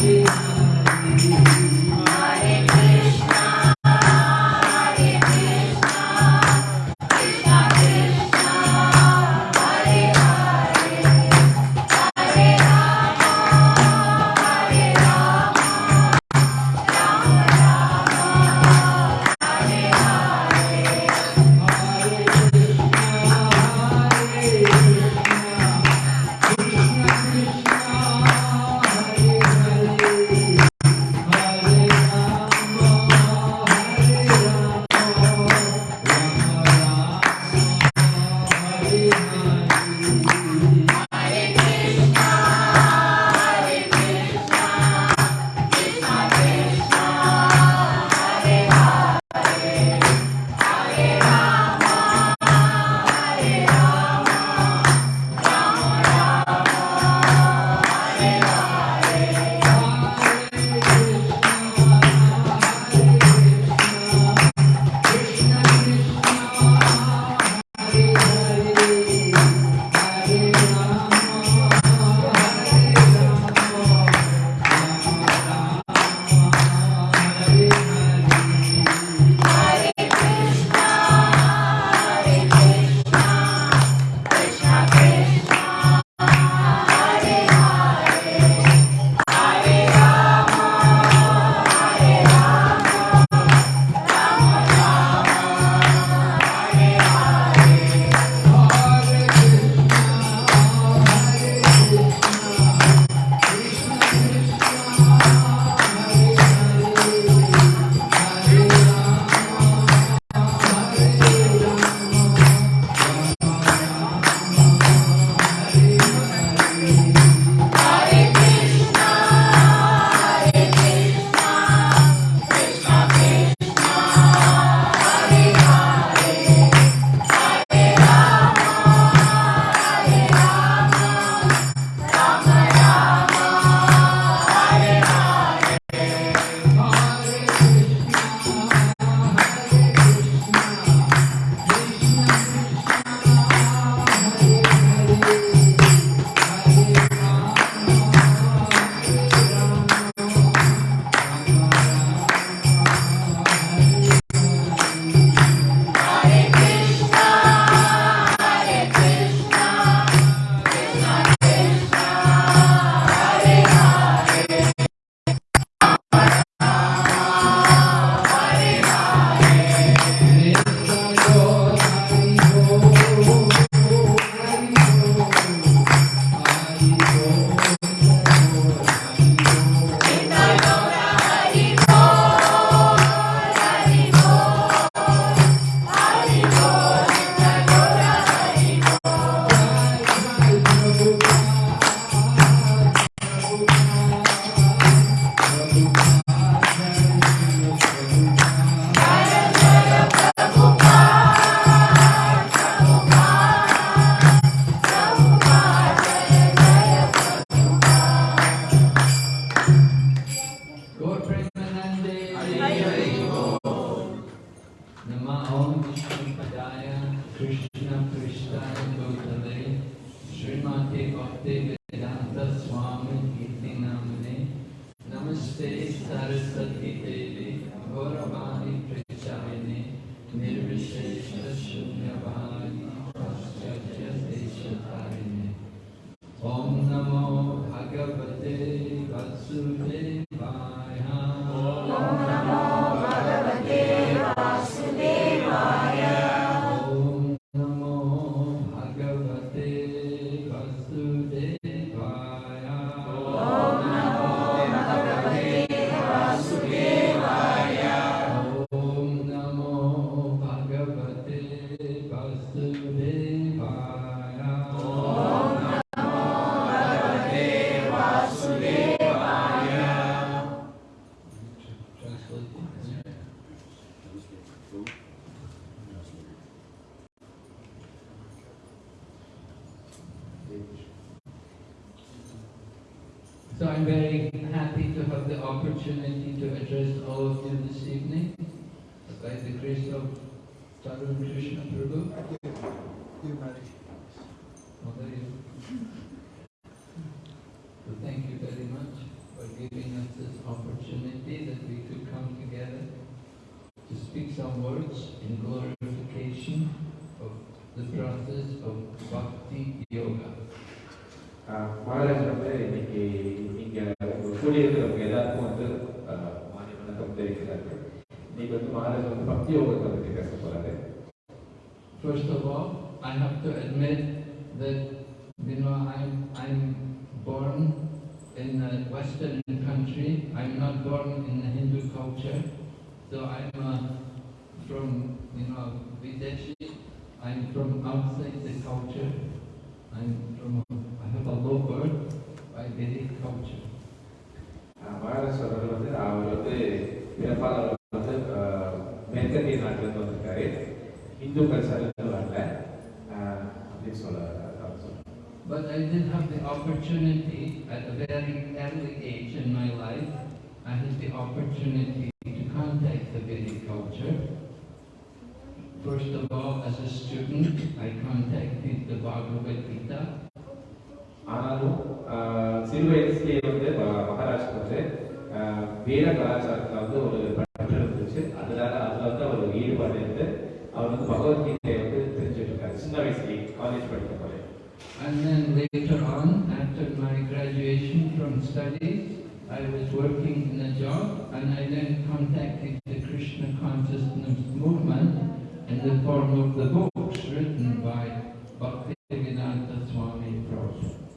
Jesus. Amen. opportunity to address all of you this evening by the grace of Tarun Krishna Prabhu. Oh, there you So thank you very much for giving us this opportunity that we could come together to speak some words in glorification of the process of Bhakti Yoga. ஆஹ் மகாராஜ் வந்து இன்னைக்கு இங்க கூடியிருக்கிறவங்க எல்லாருக்கும் வந்து ஆஹ் மாநில வணக்கம் தெரிவிக்கிறார்கள் இன்னைக்கு வந்து மகாராஜ் வந்து பக்தி யோகத்தை பற்றி பேச போறாரு First of all, I have to admit that you know I'm I'm born in a Western country. I'm not born in the Hindu culture, so I'm uh, from you know Videshi. I'm from outside the culture. I'm from அவர்கள் வந்து அவர் வந்து பிறப்பால் அவர் வந்து ஆஹ் மேற்கத்திய நாட்டிலிருந்து வந்திருக்காரு இந்து கல்ச்சர்லேருந்து வரல ஆஹ் அப்படின்னு சொல்ல அவர் சொல்றாரு But I did have the opportunity at a very early age in my life. I had the opportunity to contact the Vedic culture. First of all, as a student, I contacted the Bhagavad Gita. ஆனாலும் ஆஹ் சிறு வயசுலேயே வந்து ம- மகாராஜ்க்கு வந்து ஆஹ் வேத கலாச்சாரத்தில் வந்து ஒரு பற்று இருந்துச்சு அதனால அதில் வந்து அவர் ஒரு ஈடுபாடு இருந்து அவர் வந்து பகவத்கீதையை வந்து தெரிஞ்சுட்டு இருக்காரு சின்ன வயசுலேயே காலேஜ் படிக்கும் போது And then later on, after my graduation from studies, I was working in a job and I then contacted the Krishna consciousness movement in the form of the books written by Bhaktivedanta Swami Prabhupada.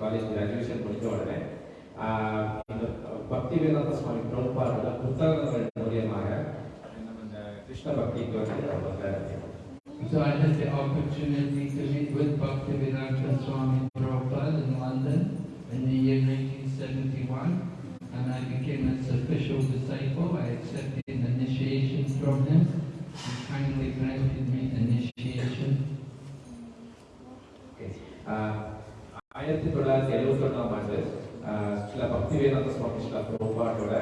College graduation முடிஞ்ச உடனே ஆஹ் இந்த பக்தி வேதாந்த சுவாமி பிரபுபாதோட புத்தகங்கள் மூலியமாக நம்ம இந்த கிருஷ்ண பக்திக்கு வந்து அவர் வந்தாரு So I had the opportunity to meet with Bhaktivedanta Swami Prabhupada in London in the year 1971 and I became his official disciple. I accepted initiation from him. He kindly பிரபுபாட்டோட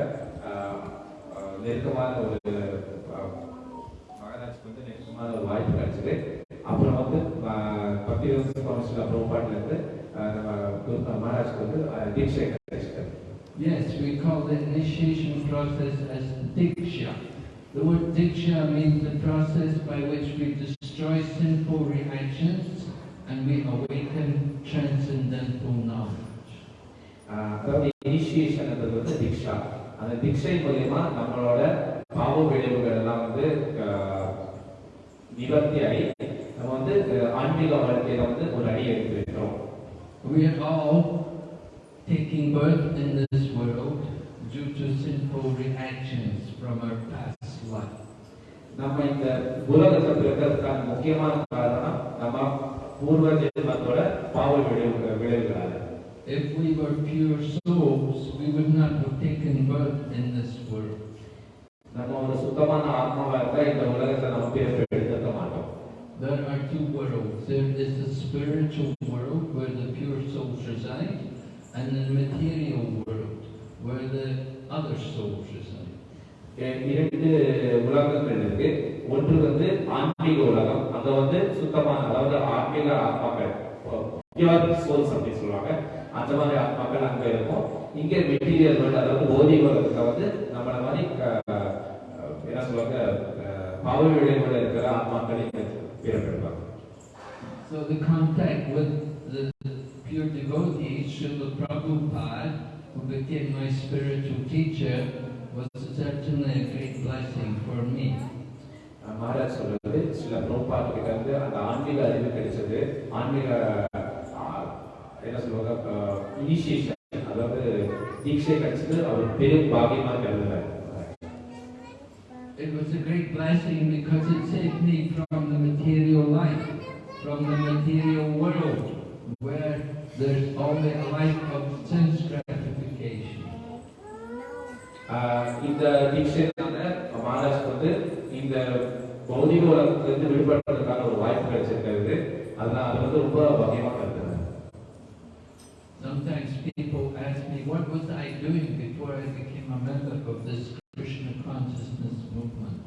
ஆஹ் ஆஹ் நெருக்கமான ஒரு ஆஹ் மகாராஜ்க்கு வந்து நெருக்கமான ஒரு வாய்ப்பு கிடைச்சது அப்புறம் வந்து ஆஹ் பக்தி வேதாந்த சுவாமி ஸ்ரீல பிரபுபாட்டில் இருந்து ஆஹ் நம்ம குரு மகாராஜ்க்கு வந்து ஆஹ் தீட்சை கிடைச்சிட்டாரு Yes, we call the initiation process as Diksha. The word Diksha means the process by which we destroy sinful reactions and we awaken transcendental knowledge. ஆஹ் அதாவது இனிஷியேஷன் வந்து தீக்ஷா அந்த தீட்சை மூலியமா நம்மளோட பாவ விளைவுகள் எல்லாம் வந்து நிவர்த்தி ஆகி நம்ம வந்து ஆன்மீக வாழ்க்கையில வந்து ஒரு அடி எடுத்து வைக்கிறோம் We are all taking birth in this world due to sinful reactions from our past life. நம்ம இந்த உலகத்துல பிறக்கிறதுக்கான முக்கியமான காரணம் நம்ம பூர்வ ஜென்மத்தோட பாவ விளைவுகள் விளைவுகளால If we were pure souls, we would not have taken birth in this world. நம்ம ஒரு சுத்தமான ஆத்மாவா இருந்தா இந்த உலகத்துல நம்ம பிறப்பு எடுத்துக்க மாட்டோம் There are two worlds. There is the spiritual world where the pure souls reside, and the material world where the other souls reside. இ- இரண்டு உலகங்கள் இருக்கு ஒன்று வந்து ஆன்மீக உலகம் அங்க வந்து சுத்தமான அதாவது ஆன்மீக ஆத்மாக்கள் பியூர் சோல்ஸ் அப்படின்னு சொல்லுவாங்க அந்த மாதிரி ஆத்மாக்கள் அங்க இருக்கும். இங்க மெட்டீரியல் வேர்ல்டு அதாவது போதிக உலகத்துல வந்து நம்மள மாதிரி என்ன சொல்லுவாங்க பாவ விளைவுல இருக்கிற ஆத்மாக்கள் இங்க பிறப்பெடுப்பாங்க So the contact with the pure devotees, Srila Prabhupada, who became my spiritual teacher, was certainly a great blessing for me. Maharaj சொல்றது சில பிரபாத் கிட்ட இருந்து அந்த ஆன்மீக அறிவு கிடைச்சது. ஆன்மீக என்ன சொல்லுவாங்க இனிஷியேஷன் அதாவது தீட்சை கிடைச்சது அவர் பெரும் பாகியமா கருதுறாரு It was a great blessing because it saved me from the material life, from the material world, where there's only a life of sense gratification. ஆஹ் இந்த தீட்சைனால மகாராஜ் வந்து இந்த பௌதிக உலகத்திலிருந்து விடுபடுறதுக்கான ஒரு வாய்ப்பு கிடைச்சிருக்கிறது அதனால அது வந்து ரொம்ப பகியமா before I became a member of this Krishna consciousness movement?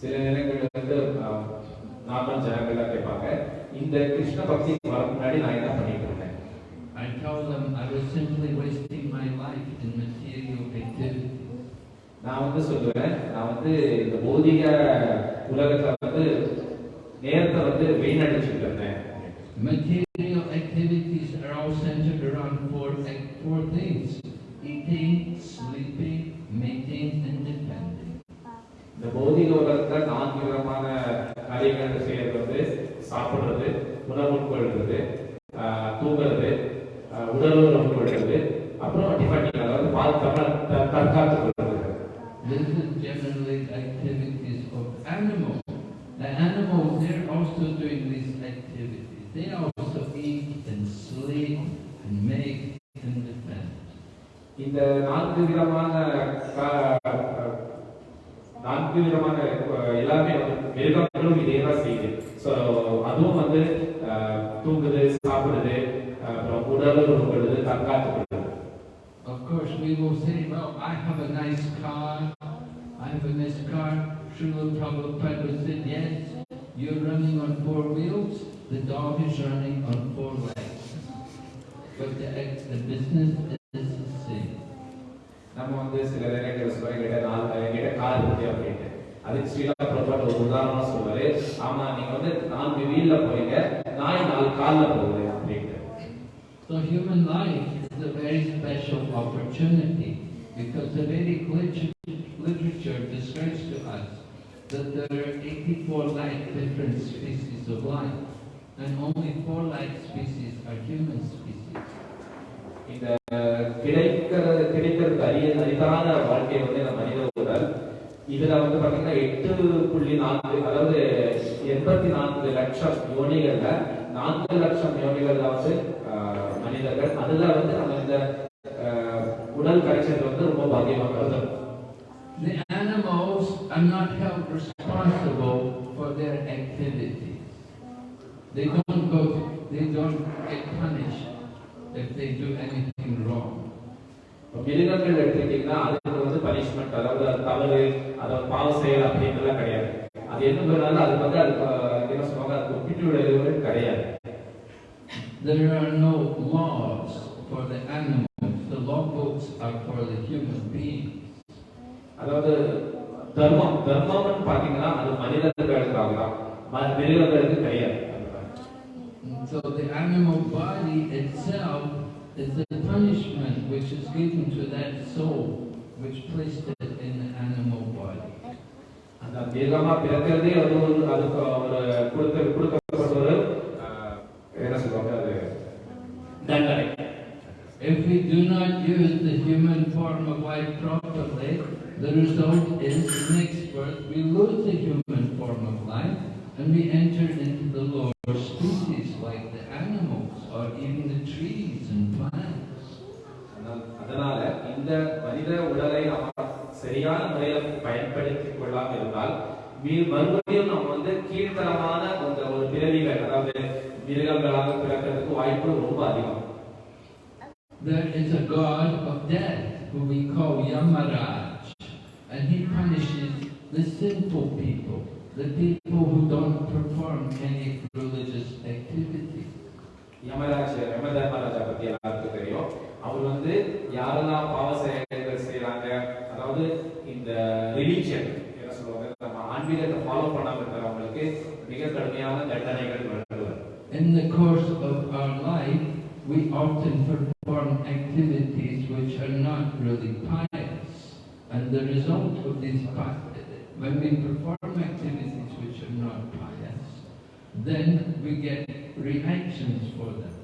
சில நேரங்கள்ல வந்து நார்மல் ஜனங்கள்லாம் கேட்பாங்க இந்த கிருஷ்ண பக்தி வர முன்னாடி நான் என்ன பண்ணிட்டு இருந்தேன் I tell them I was simply wasting my life in material activities. நான் வந்து சொல்லுவேன் நான் வந்து இந்த பௌதிக உலகத்துல வந்து நேரத்தை வந்து வீணடிச்சுட்டு இருந்தேன் Material activities are all centered around four, four things. Eating, sleeping, mating and defending. இந்த பௌதிக உலகத்துல நான்கு விதமான காரியங்கள் செய்யறது சாப்பிடுறது உணவு உட்கொள்றது தூங்குறது உடல் உறவு கொள்றது அப்புறம் டிஃபெண்டிங் அதாவது பாதுகாப்பு த- தற்காத்துக் கொள்றது This is generally activities of animals. The animals, they're also doing these activities. They also இந்த நான்கு விதமான கா- நான்கு விதமான அஹ், எல்லாமே வந்து மிருகங்களும் இதே தான் செய்யுது ஸோ அதுவும் வந்து அஹ், தூங்குது சாப்பிடுது அஹ், அப்புறம் உடல் உறவு கொள்வது தற்காத்துக் கொள்வது Of course, we will say, well, I have a nice car, I have a nice car. Srila Prabhupada said, yes, you're running on four wheels, the dog is running on four legs. But the, ex- the business சில நேரங்கள் சொல்லுவாங்க என்கிட்ட நாலு என்கிட்ட car இருக்கு அப்படின்ட்டு அதுக்கு ஸ்ரீலா பிரபாட் ஒரு உதாரணமா சொல்லுவாரு ஆமா நீங்க வந்து நான்கு வீல்ல போறீங்க நாய் நாலு கால்ல போகுது அப்படின்ட்டு So human life is a very special opportunity because the Vedic literature, literature describes to us that there are 84 lakh different species of life and only 4 lakh species are human species. இந்த கிடைக்கிற கிடைக்கிறது சரிதான அரிதான வாழ்க்கை வந்து இந்த மனித உடல் இதுல வந்து பாத்தீங்கன்னா எட்டு புள்ளி நான்கு அதாவது எண்பத்தி நான்கு லட்சம் யோனிகள்ல நான்கு லட்சம் யோனிகள்ல வந்து மனிதர்கள் அதுல வந்து நம்ம இந்த உடல் கிடைச்சது வந்து ரொம்ப பாக்கியமா கருதும் The animals are not held responsible for their activity. They don't go, they don't get punished if they do மிருகங்கள் எடுத்துக்கிட்டீங்கன்னா அதுக்கு வந்து பனிஷ்மெண்ட் அதாவது அது தவறு அதாவது பாவ செயல் அப்படின்றலாம் கிடையாது. அது என்ன பண்ணாலும் அதுக்கு வந்து ஆஹ், என்ன சொல்லுவாங்க அதுக்கு ஒப்பிட்டு கிடையாது. There are no laws for the animals. The law books are for the human beings. அதாவது தர்மம் தர்மம்னு பாத்தீங்கன்னா அது மனிதர்களுக்காக தான் மிருகங்களுக்கு கிடையாது. So the animal body itself is the punishment which is given to that soul which placed it in the animal body. அந்த மிருகமா பிறக்கிறதே வந்து ஒரு அதுக்கு ஒரு கொடுத்த கொடுக்கப்பட்ட ஒரு ஆஹ், என்ன சொல்லுவாங்க அது தண்டனை If we do not use the human form of life properly, the result is next birth we lose the human form of life and we enter into the lower species like the animals or even the trees and plants. அதனால்- இந்த மனித உடலை நம்ம சரியான முறையில் பயன்படுத்திக் கொள்ளாம இருந்தால் மறுபடியும் நம்ம வந்து கீழ்த்தரமான அந்த ஒரு பிறவிகள் அதாவது மிருகங்களாக பிறக்கிறதுக்கு வாய்ப்பு ரொம்ப அதிகம் There is a god of death who we call Yamaraj. and he punishes the sinful people, the people who don't perform any religious activity. Yamraj யம தர்மராஜா பத்தி கடுமையான தண்டனைகள் வழங்குவார் In the course of our life, we often perform activities which are not really pious. And the result of these, pi- when we perform activities which are not pious, then we get reactions for them.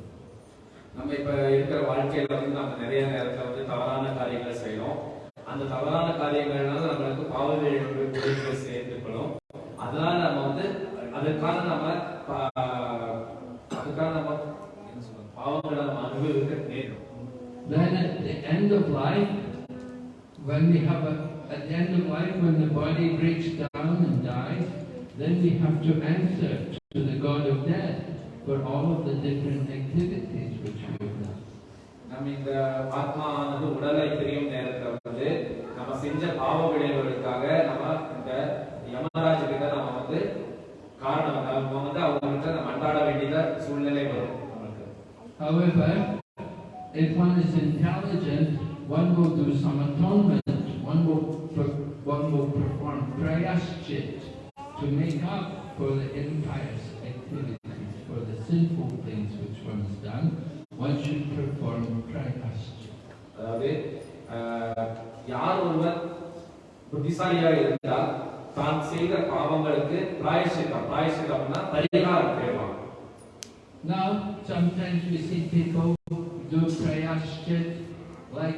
நம்ம இப்ப இருக்கிற வாழ்க்கையில வந்து நம்ம நிறைய நேரத்துல வந்து தவறான காரியங்களை செய்யறோம் அந்த தவறான காரியங்கள்னால நம்மளுக்கு பாவ விளைவுகள் when we have a, at the end of life, when the body breaks down and dies, then we have to answer to the God of death for all of the different activities which we have done. நம்ம இந்த ஆத்மானது உடலை பிரியும் நேரத்துல வந்து நம்ம செஞ்ச பாவ விளைவுகளுக்காக நம்ம இந்த யமராஜ் கிட்ட நம்ம வந்து காரணம் நம்ம வந்து அவங்ககிட்ட நம்ம அன்றாட வேண்டிய சூழ்நிலை வரும் However, if one is intelligent, one will do some atonement. One will, per- one will perform prayaschit to make up for the impious activities, for the sinful things which one has done. One should perform prayaschit. அதாவது ஆஹ், யார் ஒருவர் புத்திசாலியாக இருந்தால் தான் செய்த பாவங்களுக்கு பிராயசித்தம் பிராயசித்தம்னா பரிகாரம் தேடுவாங்க Now, sometimes we see people do prayaschit, like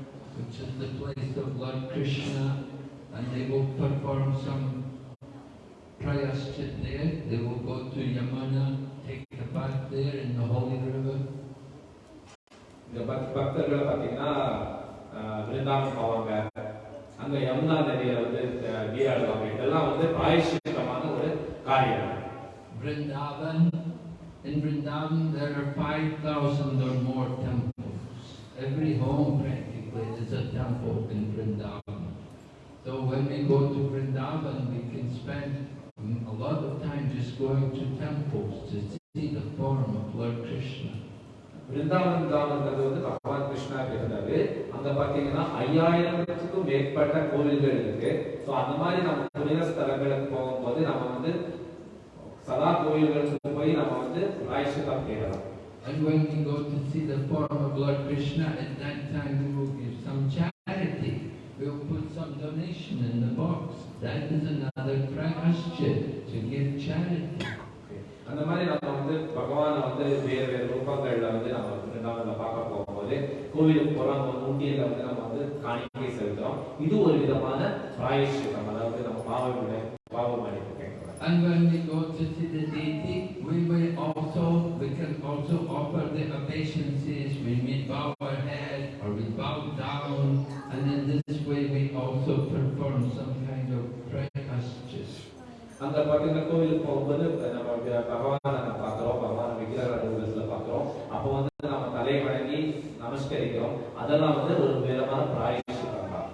which is the place of Lord Krishna, and they will perform some prayaschit there. They will go to Yamuna, take a bath there in the holy river. இந்த பக்த பக்தர்களை பார்த்தீங்கன்னா ஆஹ், விருந்தாவனம் போவாங்க அங்க யமுனா நதியில வந்து ஆஹ், நீராடுவாங்க இதெல்லாம் வந்து பிராயசித்தமான ஒரு காரியம் Vrindavan, in Vrindavan there are 5,000 or more temples. Every home practically is a temple in Vrindavan. So when we go to Vrindavan, we can spend a lot of time just going to temples to see the form of Lord Krishna. வந்து பகவான் கிருஷ்ணா இருந்தாரு அங்க பாத்தீங்கன்னா ஐயாயிரத்துக்கும் மேற்பட்ட கோவில்கள் இருக்கு so அந்த மாதிரி நம்ம புனித ஸ்தலங்களுக்கு போகும்போது நம்ம வந்து சதா கோவில்களுக்கு போய் நம்ம வந்து பிராயசித்தம் தேடலாம் And when we go to see the form of Lord Krishna, at that time we will give some charity. We will put some donation in the box. That is another prakaschit, to give charity. அந்த மாதிரி நம்ம வந்து பகவானை வந்து வேறு வேறு ரூபங்கள்ல வந்து நம்ம விருந்தாவனத்துல பார்க்க போகும்போது கோவிலுக்கு போறோம் நம்ம ஊட்டியில வந்து நம்ம வந்து காணிக்கை செலுத்துறோம் இது ஒரு விதமான பிராயசித்தம் அதாவது நம்ம பாவ விட பாவ மன்னிப்பு கேட்கிறோம் And when we go to see the deity, we will also, we can also offer the obeisances. We may bow our head or we bow down. And in this way we also perform some kind of prakaschit. அங்க பாத்தீங்கன்னா கோவிலுக்கு போகும்போது நம்ம பகவானை நம்ம பகவான் விக்கிரக ரூபத்துல பார்க்கிறோம். அப்போ வந்து நம்ம தலை வணங்கி நமஸ்கரிக்கிறோம். அதெல்லாம் வந்து ஒரு விதமான பிராயசித்தம் தான்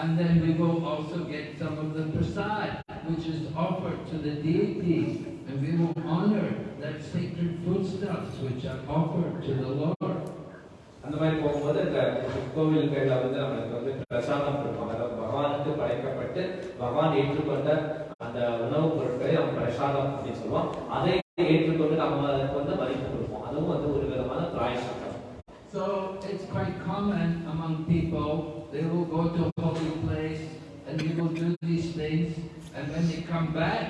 And then we will also get some of the prasad, which is offered to the deity, and we will honor that sacred foodstuffs which are offered to the Lord. அந்த மாதிரி போகும்போது இந்த கோவில்கள்ல வந்து நம்மளுக்கு வந்து பிரசாதம் கொடுப்பாங்க. அதாவது பகவானுக்கு படைக்கப்பட்டு பகவான் ஏற்றுக்கொண்ட அந்த உணவுப் பொருட்களை நம்ம பிரசாதம் அப்படின்னு சொல்லுவோம் அதை ஏற்றுக்கொண்டு நம்ம அதுக்கு வந்து மதிப்பு கொடுப்போம் அதுவும் வந்து ஒரு விதமான பிராயசித்தம் So it's quite common among people, they will go to a holy place and they will do these things, and when they come back,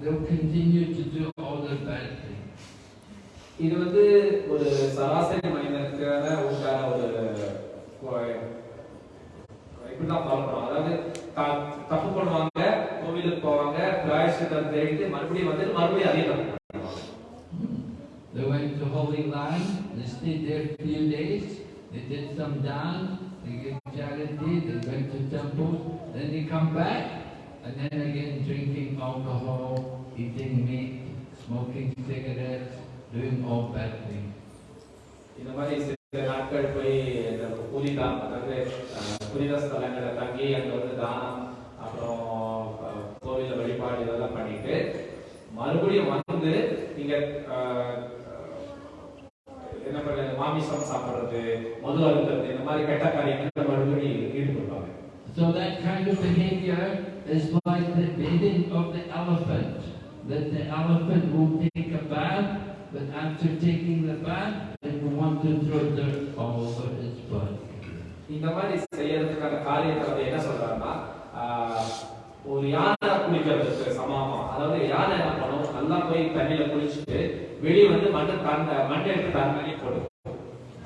they'll continue to do all their bad things. இது வந்து ஒரு சராசரி மனிதனுக்கான உண்டான ஒரு இப்படிதான் பண்ணுவோம் அதாவது தப்பு பண்ணுவாங்க கோவிலுக்கு போவாங்க பிராயசித்தம் தேடிட்டு மறுபடியும் வந்து மறுபடியும் அதே தப்பு பண்ணுவாங்க They went to Holy Land, they stayed there a few days, they did some dance, they gave charity, they went to temples, then they come back, and then again drinking alcohol, eating meat, smoking cigarettes, doing all bad things. இந்த மாதிரி சில நாட்கள் போய் இந்த புனிதம் அதாவது அஹ், புனித ஸ்தலங்களை தங்கி அங்க வந்து தானம் அப்புறம் கோவில்ல வழிபாடு இதெல்லாம் பண்ணிட்டு மறுபடியும் வந்து அஹ், என்ன பண்றது மாமிசம் சாப்பிடுறது மது அருந்துறது இந்த மாதிரி கெட்ட காரியங்களை மறுபடியும் ஈடுபடுவாங்க So that kind of behavior is like the bathing of the elephant. That the elephant will take a bath, but after taking the bath, it will want to throw dirt all over its body. இந்த மாதிரி ஒரு யானை குளிக்கிறதுக்கு சமமா? அதாவது யானை என்ன பண்ணும்? நல்லா போய் தண்ணியில குளிச்சுட்டு வெளியே வந்து மண்ணை தந்த மண்ணை எடுத்து தன் மேலே போடும்.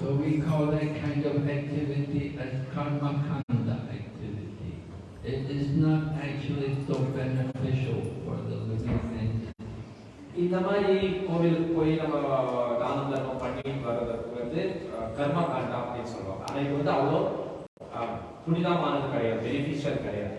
So we call that kind of activity as karma kanda activity. It is not actually so beneficial for the living entity. இந்த மாதிரி கோவிலுக்கு போய் நம்ம தானம் தர்மம் பண்ணி வர்றதுக்கு வந்து கர்ம காண்டா அப்படின்னு சொல்லுவாங்க. ஆனா இது வந்து அவ்வளோ புனிதமானது கிடையாது பெனிஃபிஷியல் கிடையாது.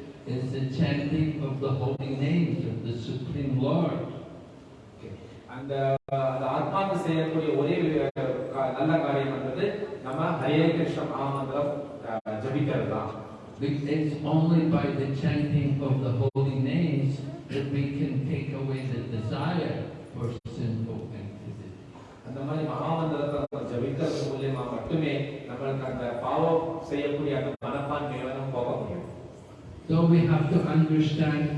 is the chanting of the holy names of the Supreme Lord. அந்த அந்த ஆத்மாக்கு செய்யக்கூடிய ஒரே நல்ல காரியம் என்பது நம்ம ஹரே கிருஷ்ண மகாமந்திரம் ஜபிக்கிறது தான் It's only by the chanting of the holy names that we can take away the desire for sinful activity. அந்த மாதிரி மகாமந்திரத்தை ஜபிக்கிறது மூலியமா மட்டுமே நம்மளுக்கு அந்த பாவம் செய்யக்கூடிய அந்த மனப்பான்மை முடியும் So we have to understand